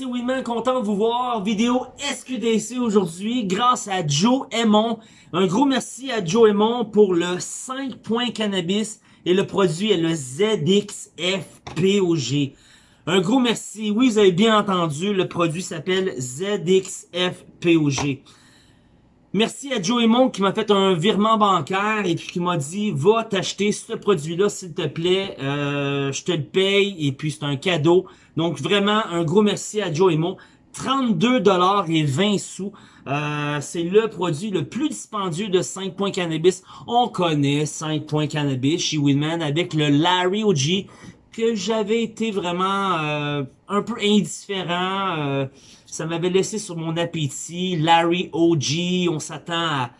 monde, c'est content de vous voir. Vidéo SQDC aujourd'hui grâce à Joe Aymon. Un gros merci à Joe Aymon pour le 5 points cannabis et le produit est le ZXFPOG. Un gros merci. Oui, vous avez bien entendu, le produit s'appelle ZXFPOG. Merci à Joe Aymon qui m'a fait un virement bancaire et puis qui m'a dit « Va t'acheter ce produit-là, s'il te plaît. Euh, je te le paye et puis c'est un cadeau. » Donc vraiment, un gros merci à Joe Aymon. 32 dollars et 20 sous. Euh, c'est le produit le plus dispendieux de 5 points cannabis. On connaît 5 points cannabis chez Winman avec le Larry OG que j'avais été vraiment euh, un peu indifférent. Euh, ça m'avait laissé sur mon appétit. Larry OG, on s'attend à...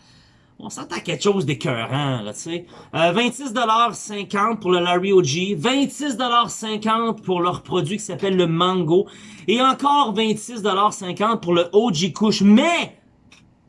On s'attend à quelque chose d'écœurant, là, tu sais. Euh, 26,50$ pour le Larry OG. 26,50$ pour leur produit qui s'appelle le Mango. Et encore 26,50$ pour le OG Kush. Mais,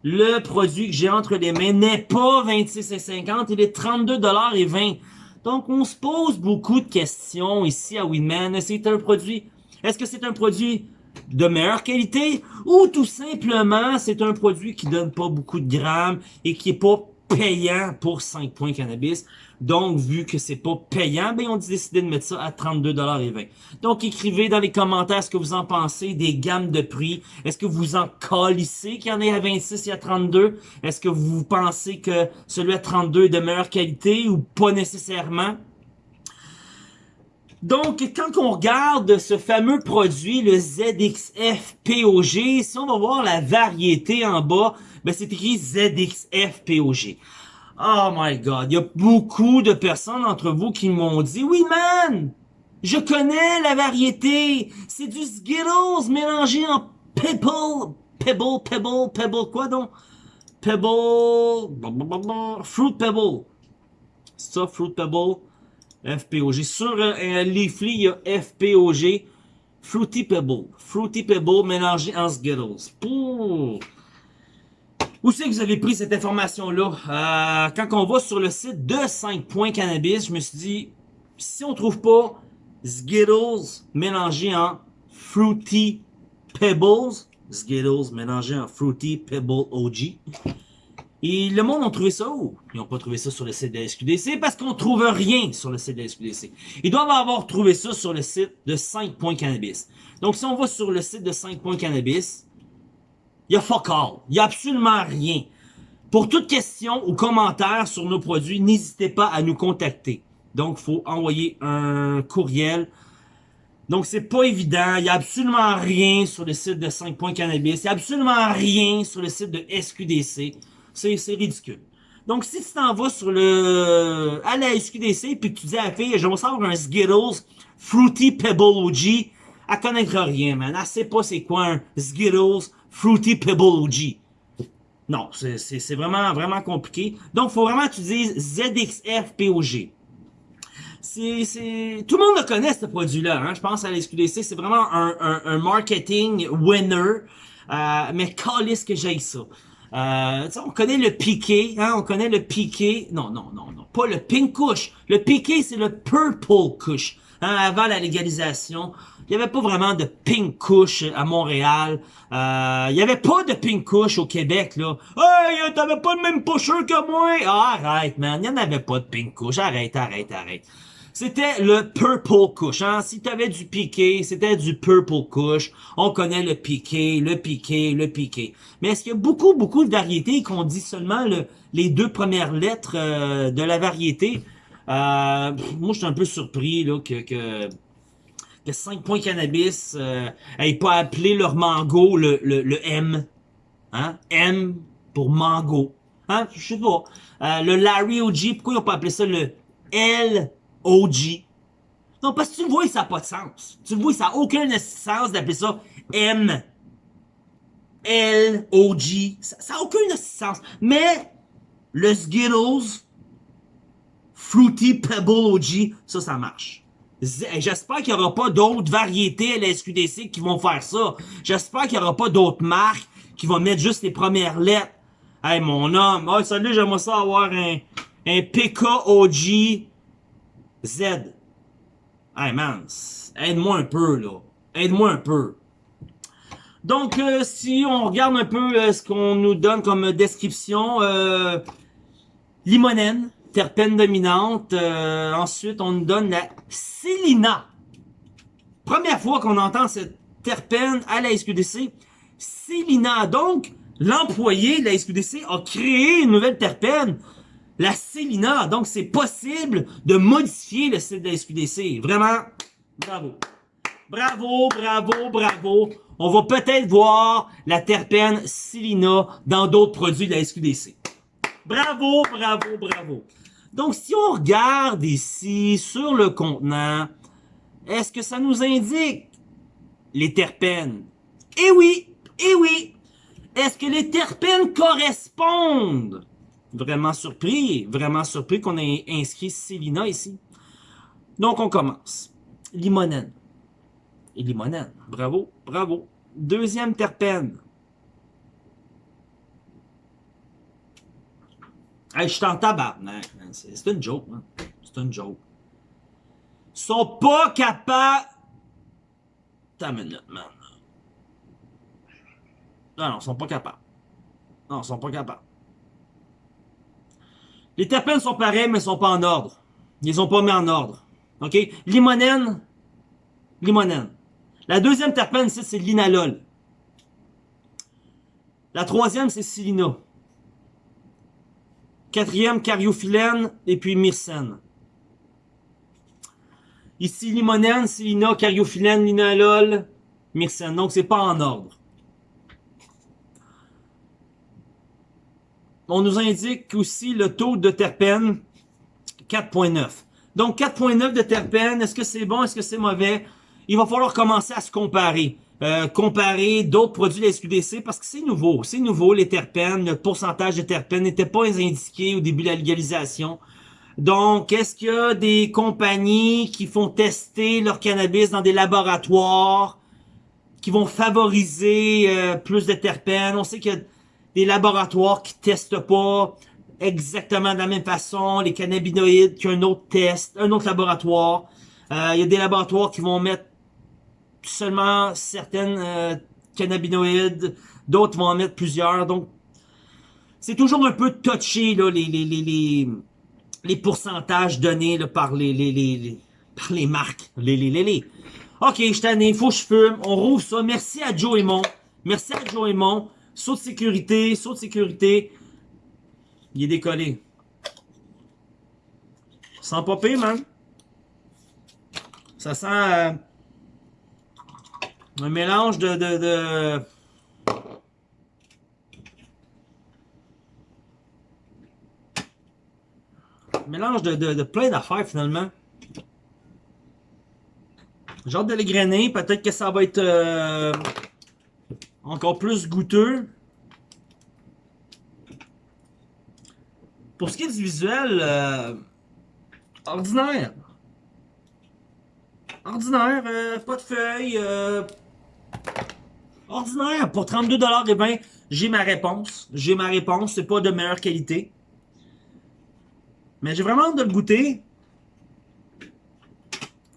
le produit que j'ai entre les mains n'est pas 26,50$. Il est 32,20$. Donc, on se pose beaucoup de questions ici à Winman. C'est un produit... Est-ce que c'est un produit de meilleure qualité ou tout simplement c'est un produit qui donne pas beaucoup de grammes et qui est pas payant pour 5 points cannabis. Donc, vu que c'est pas payant, ben on a décidé de mettre ça à 32,20$. Donc, écrivez dans les commentaires ce que vous en pensez des gammes de prix. Est-ce que vous en calissez qu'il y en ait à 26 et à 32? Est-ce que vous pensez que celui à 32 est de meilleure qualité ou pas nécessairement? Donc, quand on regarde ce fameux produit, le ZXF-POG, si on va voir la variété en bas, ben c'est écrit ZXF-POG. Oh my god, il y a beaucoup de personnes d'entre vous qui m'ont dit « Oui man, je connais la variété, c'est du Skittles mélangé en Pebble, Pebble, Pebble, Pebble, quoi donc? Pebble, Fruit Pebble. Ça, Fruit Pebble? FPOG. Sur euh, Leafly, il y a FPOG. Fruity Pebble. Fruity Pebble mélangé en Skittles. Où c'est que vous avez pris cette information-là? Euh, quand on va sur le site de 5 points cannabis, je me suis dit, si on trouve pas Skittles mélangé en Fruity Pebbles, Skittles mélangé en Fruity Pebble OG, et le monde a trouvé ça où? Ils n'ont pas trouvé ça sur le site de la SQDC parce qu'on trouve rien sur le site de la SQDC. Ils doivent avoir trouvé ça sur le site de 5 points cannabis. Donc si on va sur le site de 5 points cannabis, il y a fuck all. Il y a absolument rien. Pour toute question ou commentaire sur nos produits, n'hésitez pas à nous contacter. Donc, il faut envoyer un courriel. Donc, c'est pas évident. Il y a absolument rien sur le site de 5 points cannabis. Il y a absolument rien sur le site de SQDC. C'est ridicule. Donc, si tu t'en vas sur le, à la SQDC, puis que tu dis à la fille, je vais savoir un Skittles Fruity Pebble OG, elle connaîtra rien, man. Elle sait pas c'est quoi un Skittles Fruity Pebble OG. Non, c'est vraiment, vraiment compliqué. Donc, faut vraiment que tu dises ZXFPOG. C'est, Tout le monde le connaît, ce produit-là. Hein? Je pense à la SQDC, c'est vraiment un, marketing winner. Euh, mais calisse que j'ai ça. Euh, on connaît le piqué, hein, on connaît le piqué. Non, non, non, non, pas le pink kush. Le piqué, c'est le purple kush. Hein, avant la légalisation, il n'y avait pas vraiment de pink kush à Montréal. Euh, il n'y avait pas de pink kush au Québec, là. Hey, t'avais pas le même pusher que moi! Ah, arrête, man, il n'y en avait pas de pink kush. Arrête, arrête, arrête. C'était le Purple Kush. Hein? Si t'avais du piqué, c'était du Purple Kush. On connaît le piqué, le piqué, le piqué. Mais est-ce qu'il y a beaucoup, beaucoup de variétés qu'on dit seulement le, les deux premières lettres euh, de la variété? Euh, moi, je suis un peu surpris là, que, que, que 5 points cannabis euh, pas appelé leur mango le, le, le M. Hein? M pour mango. Hein? Je sais pas. Euh, le Larry OG, pourquoi ils n'ont pas appelé ça le L OG. Non, parce que tu vois, ça n'a pas de sens. Tu vois, ça n'a aucun sens d'appeler ça M. L, O, G. Ça n'a aucun sens. Mais, le Skittles, Fruity Pebble OG, ça, ça marche. J'espère qu'il n'y aura pas d'autres variétés à la SQDC qui vont faire ça. J'espère qu'il n'y aura pas d'autres marques qui vont mettre juste les premières lettres. Hey, mon homme. Oh, salut, j'aimerais ça avoir un, un PK OG Z. Hey man, aide-moi un peu là. Aide-moi un peu. Donc, euh, si on regarde un peu euh, ce qu'on nous donne comme description, euh, limonène, terpène dominante. ensuite, on nous donne la Célina. Première fois qu'on entend cette terpène à la SQDC. Célina. Donc, l'employé de la SQDC a créé une nouvelle terpène, la Célina. Donc, c'est possible de modifier le site de la SQDC. Vraiment, bravo. Bravo, bravo, bravo. On va peut-être voir la terpène Célina dans d'autres produits de la SQDC. Bravo, bravo, bravo. Donc, si on regarde ici sur le contenant, est-ce que ça nous indique les terpènes? Eh oui, eh oui. Est-ce que les terpènes correspondent? Vraiment surpris, vraiment surpris qu'on ait inscrit Célina ici. Donc, on commence. Limonène. Et limonène. Bravo, bravo. Deuxième terpène. Hey, je suis en tabarnak, C'est une joke, man. C'est une joke. Ils sont pas capables... T'as minute, man. Non, non, ils sont pas capables. Non, ils sont pas capables. Les terpènes sont pareils, mais ils sont pas en ordre. Ils les ont pas mis en ordre. OK? Limonène. Limonène. La deuxième terpène, c'est l'inalol. La troisième, c'est silina. Quatrième, cariophyllène et puis myrcène. Ici, limonène, silina, cariophyllène, linalol, myrcène. Donc, c'est pas en ordre. On nous indique aussi le taux de terpène, 4.9. Donc, 4.9 de terpène, est-ce que c'est bon, est-ce que c'est mauvais? Il va falloir commencer à se comparer. Euh, comparer d'autres produits de la SQDC parce que c'est nouveau. C'est nouveau, les terpènes. Le pourcentage de terpènes n'était pas indiqué au début de la légalisation. Donc, est-ce qu'il y a des compagnies qui font tester leur cannabis dans des laboratoires qui vont favoriser euh, plus de terpènes? On sait qu'il y a des laboratoires qui testent pas exactement de la même façon les cannabinoïdes qu'un autre test, un autre laboratoire. Euh, il y a des laboratoires qui vont mettre seulement certaines euh, cannabinoïdes, d'autres vont en mettre plusieurs. Donc, c'est toujours un peu touché là, les, les, les, les, pourcentages donnés là, par, les, les, les, par les marques. Les, les, les, les. Ok, je t'en ai, faut que je fume. On rouvre ça. Merci à Joe Mon. Merci à Joe Mon. Saut de sécurité, saut de sécurité. Il est décollé. Sans popper, man. Ça sent... Euh, un mélange de... de, de... mélange de, de, de plein d'affaires finalement. J'ai hâte de les grainer. Peut-être que ça va être euh, encore plus goûteux. Pour ce qui est du visuel, euh, ordinaire. Ordinaire, euh, pas de feuilles, ordinaire. Pour 32$ et ben, j'ai ma réponse. J'ai ma réponse. C'est pas de meilleure qualité. Mais j'ai vraiment hâte de le goûter.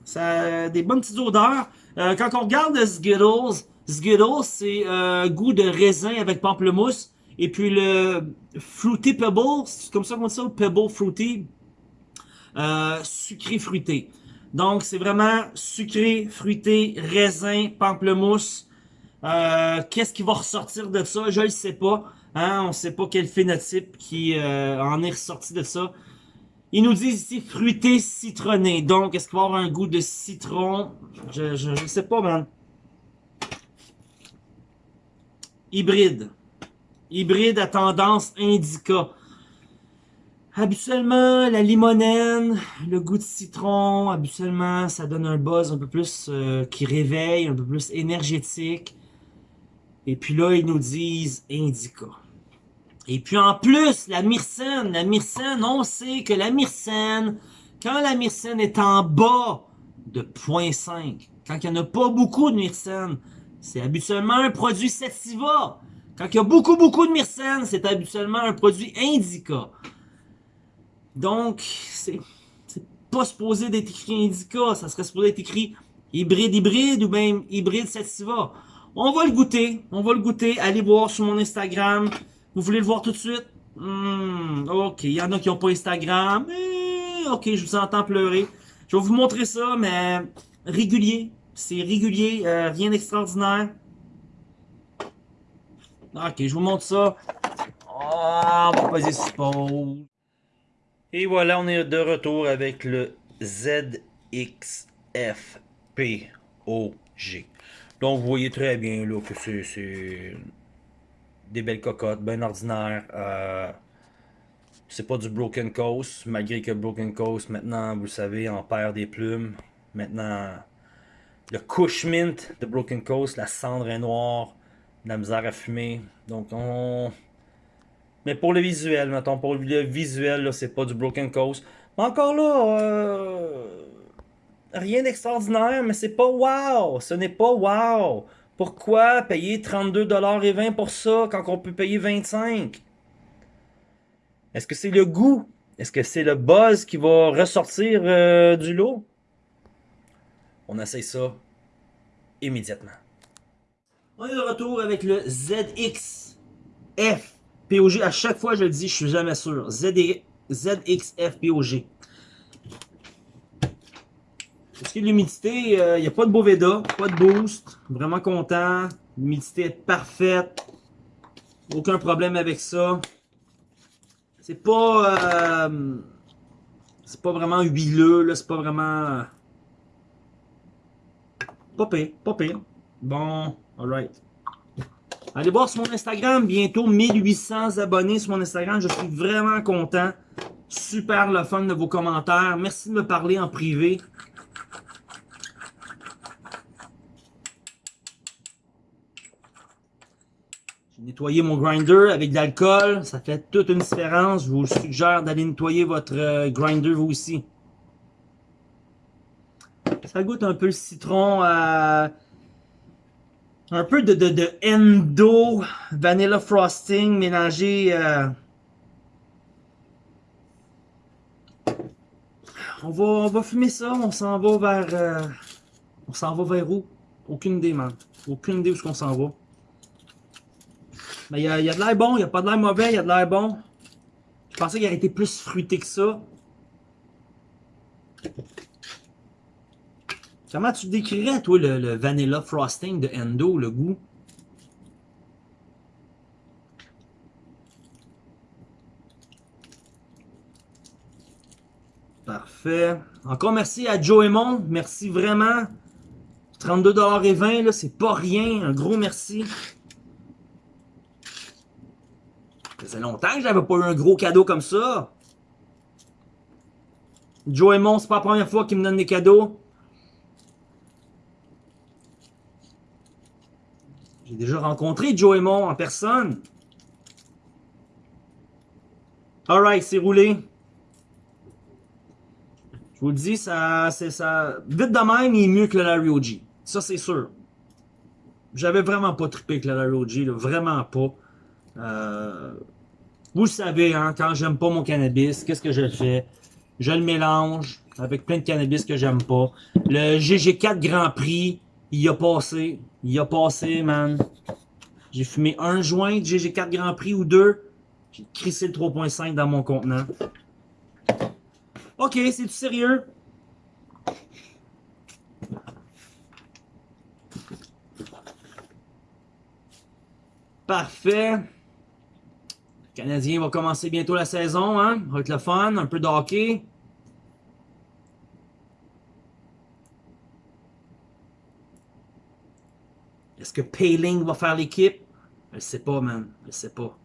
Ça a des bonnes petites odeurs. Euh, quand on regarde Skittles, Skittles, c'est euh, goût de raisin avec pamplemousse. Et puis le Fruity Pebble, c'est comme ça qu'on dit ça, Pebble Fruity, euh, sucré fruité. Donc, c'est vraiment sucré, fruité, raisin, pamplemousse. Euh, qu'est-ce qui va ressortir de ça? Je ne sais pas. Hein? On ne sait pas quel phénotype qui euh, en est ressorti de ça. Ils nous disent ici fruité citronné. Donc, est-ce qu'il va avoir un goût de citron? Je ne sais pas, man. Hybride. Hybride à tendance indica. Habituellement, la limonène, le goût de citron, habituellement, ça donne un buzz un peu plus euh, qui réveille, un peu plus énergétique. Et puis là, ils nous disent indica. Et puis en plus, la myrcène, la myrcène, on sait que la myrcène, quand la myrcène est en bas de 0.5, quand il n'y en a pas beaucoup de myrcène, c'est habituellement un produit sativa. Quand il y a beaucoup, beaucoup de myrcène, c'est habituellement un produit indica. Donc, c'est pas supposé d'être écrit indica, ça serait supposé être écrit hybride hybride ou même hybride sativa On va le goûter. On va le goûter. Allez voir sur mon Instagram. Vous voulez le voir tout de suite? Hmm, ok, il y en a qui n'ont pas Instagram. Eh, ok, je vous entends pleurer. Je vais vous montrer ça, mais régulier. C'est régulier, euh, rien d'extraordinaire. Ok, je vous montre ça. Ah, on va poser. Et voilà, on est de retour avec le ZXFPOG. Donc, vous voyez très bien là, que c'est des belles cocottes, bien ordinaires. Euh, c'est pas du Broken Coast, malgré que Broken Coast, maintenant, vous le savez, en perd des plumes. Maintenant, le Cush Mint de Broken Coast, la cendre est noire, la misère à fumer. Donc, on... Mais pour le visuel, mettons, pour le visuel, c'est pas du Broken Coast. Mais encore là, euh, rien d'extraordinaire, mais c'est pas wow. Ce n'est pas wow. Pourquoi payer 32,20$ pour ça quand on peut payer 25$? Est-ce que c'est le goût? Est-ce que c'est le buzz qui va ressortir euh, du lot? On essaye ça immédiatement. On est de retour avec le ZXF POG. À chaque fois, je le dis, je suis jamais sûr. ZXF POG. Pour ce qui est de l'humidité, il euh, n'y a pas de Boveda, pas de boost. Vraiment content. L'humidité est parfaite. Aucun problème avec ça. C'est pas... Euh, c'est pas vraiment huileux, C'est pas vraiment... Pas pire. Bon, alright. Allez voir sur mon Instagram, bientôt 1800 abonnés sur mon Instagram. Je suis vraiment content. Super le fun de vos commentaires. Merci de me parler en privé. J'ai nettoyé mon grinder avec de l'alcool. Ça fait toute une différence. Je vous suggère d'aller nettoyer votre euh, grinder vous aussi. Ça goûte un peu le citron. Euh, un peu de, de, Endo Vanilla Frosting mélangé. Euh, on, va, on va fumer ça. On s'en va vers. Euh, on s'en va vers où? Aucune idée, man. Aucune idée où est-ce qu'on s'en va. Mais il y a, y a de l'air bon. Il n'y a pas de l'air mauvais. Il y a de l'air bon. Je pensais qu'il aurait été plus fruité que ça. Comment tu décrirais, toi, le, vanilla frosting de Endo, le goût? Parfait. Encore merci à Joe Mon. Merci vraiment. 32,20$, là, c'est pas rien. Un gros merci. Ça faisait longtemps que j'avais pas eu un gros cadeau comme ça. Joe Mon, c'est pas la première fois qu'il me donne des cadeaux. J'ai déjà rencontré Joe Mon en personne. Alright, c'est roulé. Je vous le dis, ça, ça. Vite de même, il est mieux que le Larry OG. Ça, c'est sûr. J'avais vraiment pas trippé avec le Larry OG, vraiment pas. Euh, vous le savez, hein, quand j'aime pas mon cannabis, qu'est-ce que je fais? Je le mélange avec plein de cannabis que j'aime pas. Le GG4 Grand Prix, il a passé. Il a passé, man. J'ai fumé un joint de GG4 Grand Prix ou deux. J'ai crissé le 3.5 dans mon contenant. Ok, c'est du sérieux? Parfait. Le Canadien va commencer bientôt la saison, hein? Avec le fun, un peu de hockey. Que Payling va faire l'équipe? Je sais pas, man. Je sais pas.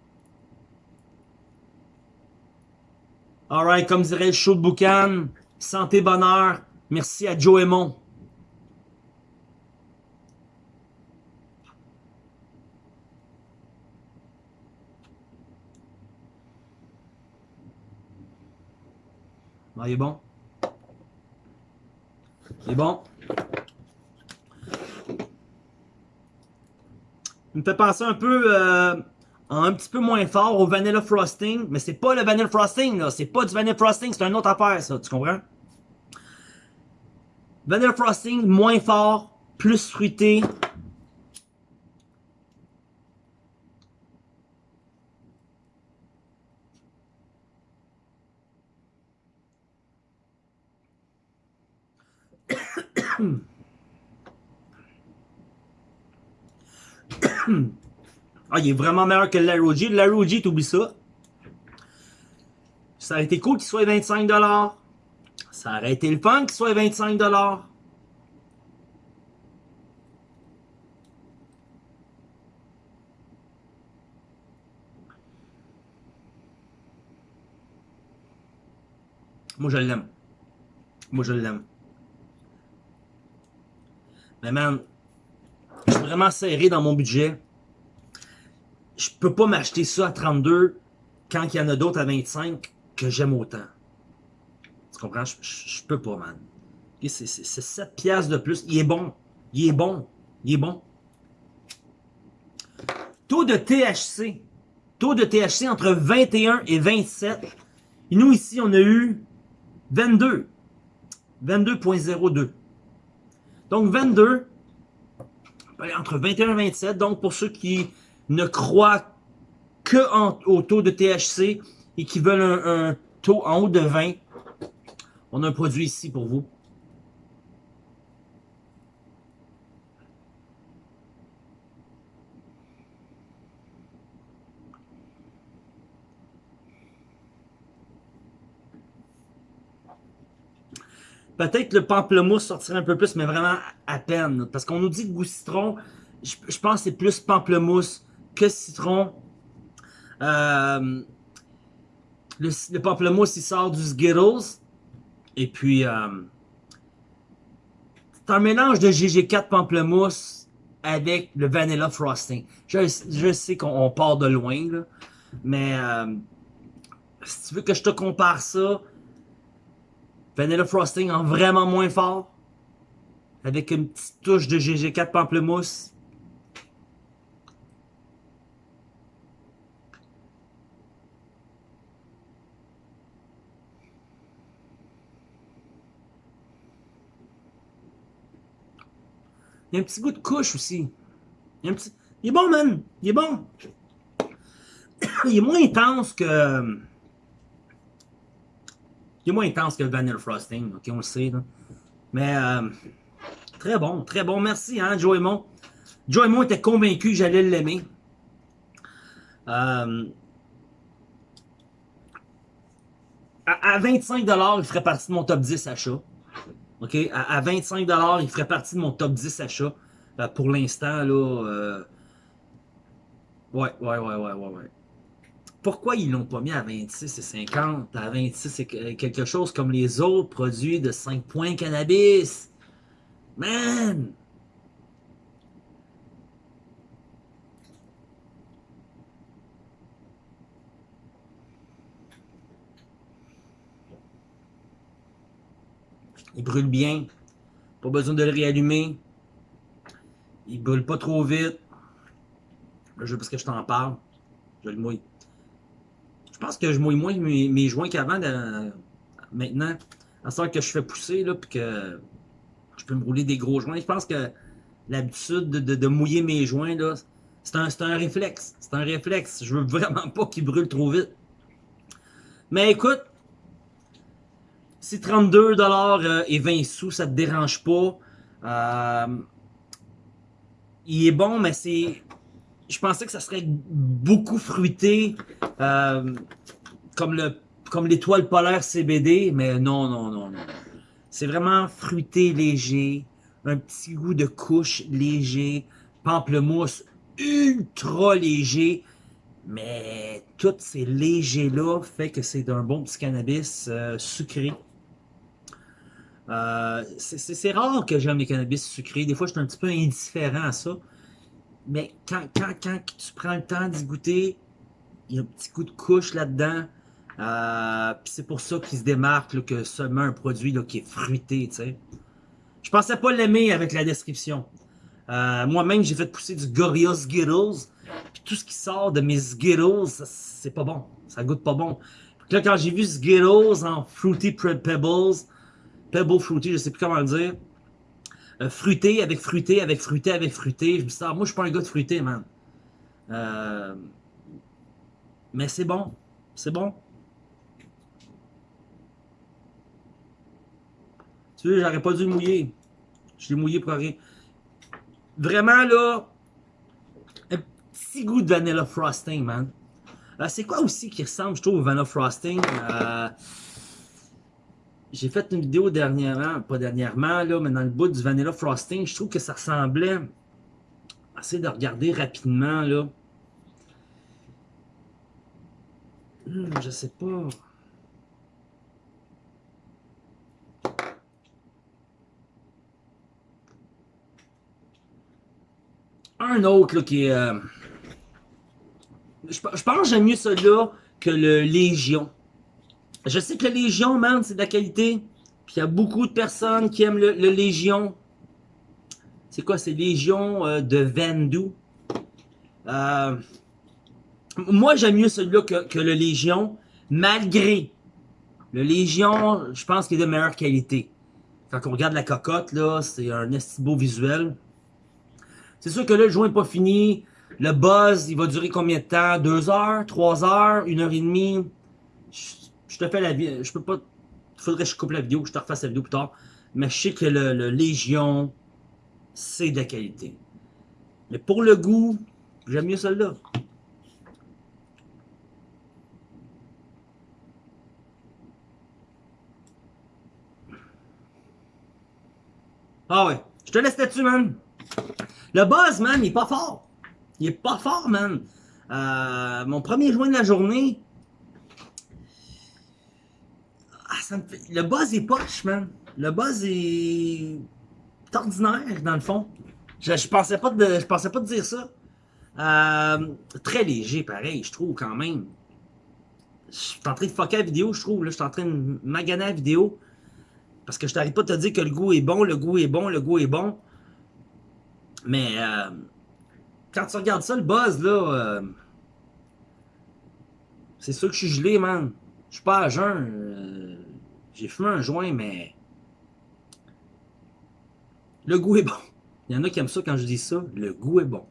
Alright, comme dirait le show de Boucan, santé, bonheur. Merci à Joe Aymon. Ah, il est bon. Il est bon. Il me fait penser un peu, euh, un petit peu moins fort au Vanilla Frosting. Mais c'est pas le Vanilla Frosting, là. C'est pas du Vanilla Frosting, c'est une autre affaire, ça. Tu comprends? Vanilla Frosting, moins fort, plus fruité. Ah, il est vraiment meilleur que Laroji. Laroji, t'oublies ça. Ça aurait été cool qu'il soit 25$. Ça aurait été le fun qu'il soit 25$. Moi, je l'aime. Moi, je l'aime. Mais man, je suis vraiment serré dans mon budget. Je peux pas m'acheter ça à 32 quand il y en a d'autres à 25 que j'aime autant. Tu comprends? Je, je, peux pas, man. C'est 7 piastres de plus. Il est bon. Il est bon. Il est bon. Taux de THC. Taux de THC entre 21 et 27. Et nous, ici, on a eu 22. 22.02. Donc 22, entre 21 et 27. Donc pour ceux qui ne croient que au taux de THC et qui veulent un, taux en haut de 20, on a un produit ici pour vous. Peut-être le pamplemousse sortirait un peu plus, mais vraiment à peine. Parce qu'on nous dit que goût citron, je, pense que c'est plus pamplemousse que citron? Euh, le, pamplemousse, il sort du Skittles. Et puis, euh, c'est un mélange de GG4 pamplemousse avec le vanilla frosting. Je, sais qu'on part de loin, mais euh, si tu veux que je te compare ça, Vanilla Frosting en vraiment moins fort. Avec une petite touche de GG4 pamplemousse. Il y a un petit goût de couche aussi. Il, un petit... est bon, man. Il est bon. Il est moins intense que... Il est moins intense que le Vanilla Frosting, ok, on le sait. Mais euh, très bon, très bon. Merci, hein, Joe Mon. Joe Mon était convaincu que j'allais l'aimer. Euh, à, 25$, il ferait partie de mon top 10 achat. OK? À, 25$, il ferait partie de mon top 10 achat. Euh, pour l'instant, là. Euh... Ouais, ouais, ouais, ouais, ouais, ouais pourquoi ils l'ont pas mis à 26 et 50? À 26, c'est quelque chose comme les autres produits de 5 points cannabis. Man! Il brûle bien. Pas besoin de le réallumer. Il brûle pas trop vite. Je parce que je t'en parle. Je le mouille. Je pense que je mouille moins mes, joints qu'avant maintenant. À ce que je fais pousser, là, puis que je peux me rouler des gros joints. Je pense que l'habitude de, mouiller mes joints, là, c'est un, un réflexe. C'est un réflexe. Je veux vraiment pas qu'ils brûlent trop vite. Mais écoute, si 32$ euh, et 20 sous, ça te dérange pas, euh, il est bon, mais c'est je pensais que ça serait beaucoup fruité, euh, comme le comme l'étoile polaire CBD, mais non, non, non, non. C'est vraiment fruité léger, un petit goût de couche léger, pamplemousse ultra léger, mais tout ces légers-là fait que c'est un bon petit cannabis sucré. Euh, c'est rare que j'aime les cannabis sucrés. Des fois, je suis un petit peu indifférent à ça. Mais quand, quand, quand tu prends le temps d'y goûter, il y a un petit coup de couche là-dedans. Euh, c'est pour ça qu'il se démarque que seulement un produit là, qui est fruité. sais. Je pensais pas l'aimer avec la description. Euh, Moi-même, j'ai fait pousser du Gorilla Skittles. Puis tout ce qui sort de mes Skittles, c'est pas bon. Ça goûte pas bon. là, quand j'ai vu Skittles en Fruity Pebbles, Pebble Fruity, je sais plus comment le dire, euh, fruité avec fruité avec fruité avec fruité. Je me suis moi, je suis pas un gars de fruité, man. Euh, mais c'est bon. C'est bon. Tu sais, j'aurais pas dû mouiller. Je l'ai mouillé pour rien. Vraiment, là, un petit goût de vanilla frosting, man. Euh, c'est quoi aussi qui ressemble, je trouve, au vanilla frosting? J'ai fait une vidéo dernièrement, pas dernièrement, là, mais dans le bout du vanilla frosting, je trouve que ça ressemblait... Essayez de regarder rapidement, là. Hmm, je sais pas. Un autre là, qui est... Euh, je, pense que j'aime mieux celui-là que le Légion. Je sais que le Légion, man, c'est de la qualité. Puis il y a beaucoup de personnes qui aiment le, Légion. C'est quoi? C'est Légion euh, de Vendu. Euh, moi, j'aime mieux celui-là que, le Légion, malgré le Légion, je pense qu'il est de meilleure qualité. Quand on regarde la cocotte, là, c'est un beau visuel. C'est sûr que là, le joint n'est pas fini. Le buzz, il va durer combien de temps? Deux heures? Trois heures? Une heure et demie? Je, te fais la vie. Je peux pas. Il faudrait que je coupe la vidéo, que je te refasse la vidéo plus tard. Mais je sais que le, Légion, c'est de la qualité. Mais pour le goût, j'aime mieux celle-là. Ah ouais. Je te laisse là-dessus, man. Le buzz, man, il est pas fort. Il est pas fort, man. Euh, mon premier joint de la journée. Ah, Le buzz est poche, man. Le buzz est ordinaire, dans le fond. Je, pensais pas de, je pensais pas dire ça. Euh, très léger, pareil, je trouve, quand même. Je suis en train de fucker la vidéo, je trouve. Là, je suis en train de maganer la vidéo. Parce que je t'arrive pas de te dire que le goût est bon, le goût est bon, le goût est bon. Mais euh, quand tu regardes ça, le buzz, là, euh, c'est sûr que je suis gelé, man. Je suis pas à jeun. J'ai fumé un joint, mais le goût est bon. Il y en a qui aiment ça quand je dis ça. Le goût est bon.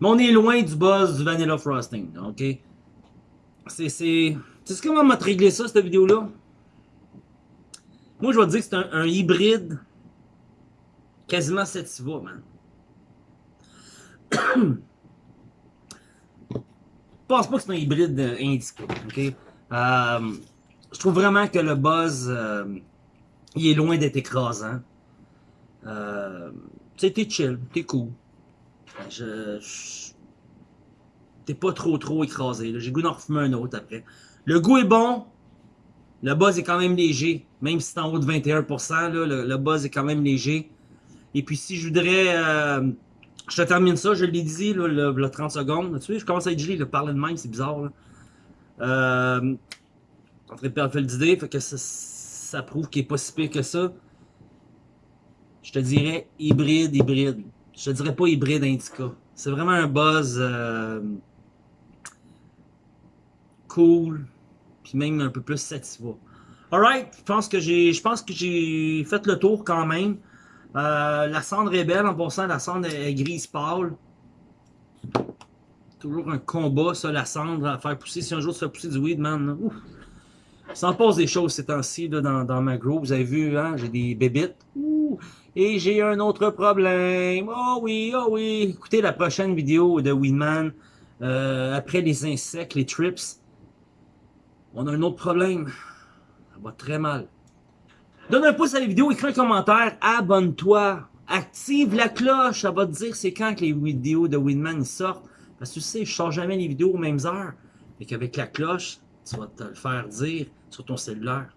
Mais on est loin du buzz du Vanilla Frosting, ok? C'est... Tu sais comment m'a réglé ça, cette vidéo-là? Moi, je vais te dire que c'est un, hybride quasiment sativa, man. pense pas que c'est un hybride euh, indica, ok? Euh, je trouve vraiment que le buzz, euh, il est loin d'être écrasant. Euh, t'es chill, t'es cool. Je, T'es pas trop trop écrasé. J'ai goût d'en refumer un autre après. Le goût est bon. Le buzz est quand même léger. Même si c'est en haut de 21%, le, buzz est quand même léger. Et puis si je voudrais... Euh, je te termine ça, je l'ai dit, là, le, 30 secondes. Tu sais, je commence à être gelé, le parler de même, c'est bizarre. Là. Euh, en train de perdre d'idée, fait que ça, prouve qu'il est pas si pire que ça. Je te dirais hybride, hybride. Je te dirais pas hybride indica. C'est vraiment un buzz euh, cool, puis même un peu plus satisfait. Alright, je pense que j'ai fait le tour quand même. Euh, la cendre est belle en passant, la cendre est grise pâle. Toujours un combat, ça, la cendre, à faire pousser. Si un jour tu fais pousser du weed, man. Ça passe des choses ces temps-ci dans, dans ma grow. Vous avez vu, hein, j'ai des bébites. Et j'ai un autre problème. Oh oui, oh oui. Écoutez la prochaine vidéo de Weedman. Euh, après les insectes, les trips. On a un autre problème. Ça va très mal. Donne un pouce à la vidéo, écris un commentaire, abonne-toi, active la cloche, ça va te dire c'est quand que les vidéos de Winman sortent. Parce que tu sais, je sors jamais les vidéos aux mêmes heures. Et qu'avec la cloche, tu vas te le faire dire sur ton cellulaire.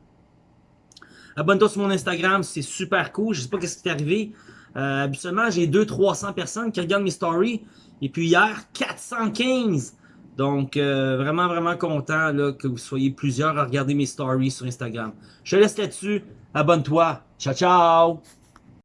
Abonne-toi sur mon Instagram, c'est super cool. Je sais pas qu'est-ce qui est arrivé. Euh, habituellement, j'ai 200-300 personnes qui regardent mes stories. Et puis hier, 415. Donc, euh, vraiment, vraiment content là, que vous soyez plusieurs à regarder mes stories sur Instagram. Je te laisse là-dessus. Abonne-toi. Ciao, ciao!